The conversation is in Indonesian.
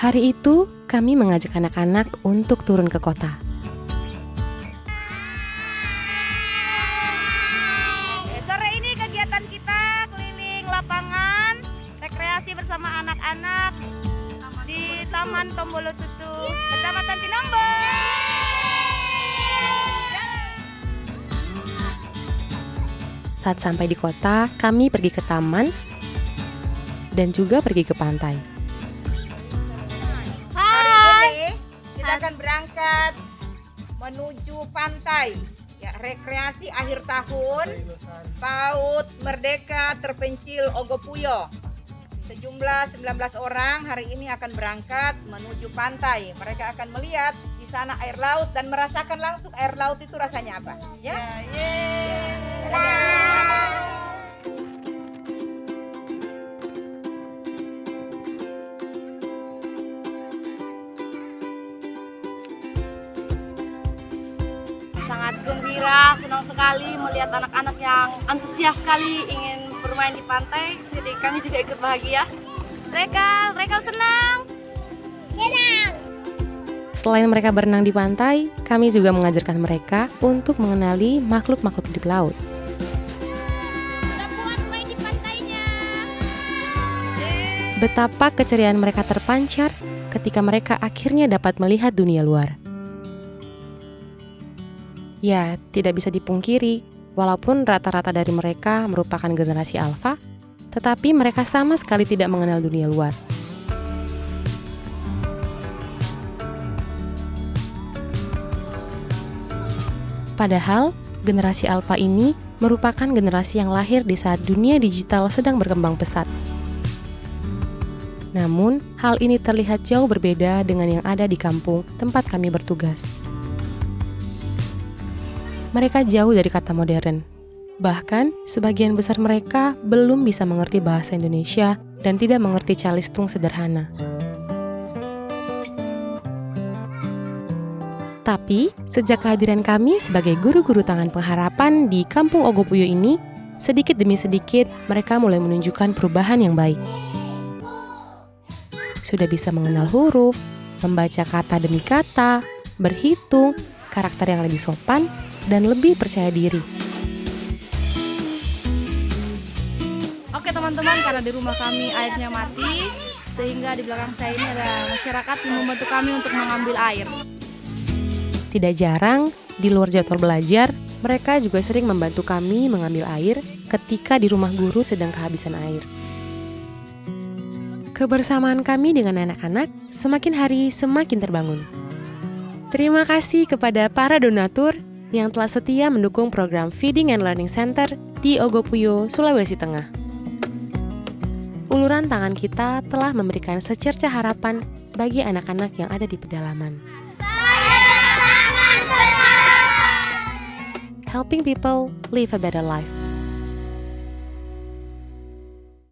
Hari itu, kami mengajak anak-anak untuk turun ke kota. Sore ini kegiatan kita keliling lapangan, rekreasi bersama anak-anak di Taman Tombolo Tutu, Kecamatan Tinombo. Saat sampai di kota, kami pergi ke taman dan juga pergi ke pantai. Berangkat menuju pantai. Ya, rekreasi akhir tahun Paut Merdeka Terpencil Ogopuyo. Sejumlah 19 orang hari ini akan berangkat menuju pantai. Mereka akan melihat di sana air laut dan merasakan langsung air laut itu rasanya apa. Ya. Sangat gembira, senang sekali melihat anak-anak yang antusias sekali ingin bermain di pantai. Jadi kami juga ikut bahagia. Mereka, mereka senang. Selain mereka berenang di pantai, kami juga mengajarkan mereka untuk mengenali makhluk-makhluk hidup laut. Betapa keceriaan mereka terpancar ketika mereka akhirnya dapat melihat dunia luar. Ya, tidak bisa dipungkiri, walaupun rata-rata dari mereka merupakan generasi alfa, tetapi mereka sama sekali tidak mengenal dunia luar. Padahal, generasi alfa ini merupakan generasi yang lahir di saat dunia digital sedang berkembang pesat. Namun, hal ini terlihat jauh berbeda dengan yang ada di kampung tempat kami bertugas. Mereka jauh dari kata modern. Bahkan, sebagian besar mereka belum bisa mengerti bahasa Indonesia dan tidak mengerti calistung sederhana. Tapi, sejak kehadiran kami sebagai guru-guru tangan pengharapan di Kampung Ogopuyo ini, sedikit demi sedikit mereka mulai menunjukkan perubahan yang baik. Sudah bisa mengenal huruf, membaca kata demi kata, berhitung, karakter yang lebih sopan, dan lebih percaya diri. Oke teman-teman, karena di rumah kami airnya mati, sehingga di belakang saya ini ada masyarakat yang membantu kami untuk mengambil air. Tidak jarang, di luar jadwal belajar, mereka juga sering membantu kami mengambil air ketika di rumah guru sedang kehabisan air. Kebersamaan kami dengan anak-anak semakin hari semakin terbangun. Terima kasih kepada para donatur yang telah setia mendukung program Feeding and Learning Center di Ogopuyo, Sulawesi Tengah. Uluran tangan kita telah memberikan secerca harapan bagi anak-anak yang ada di pedalaman. Helping people live a better life.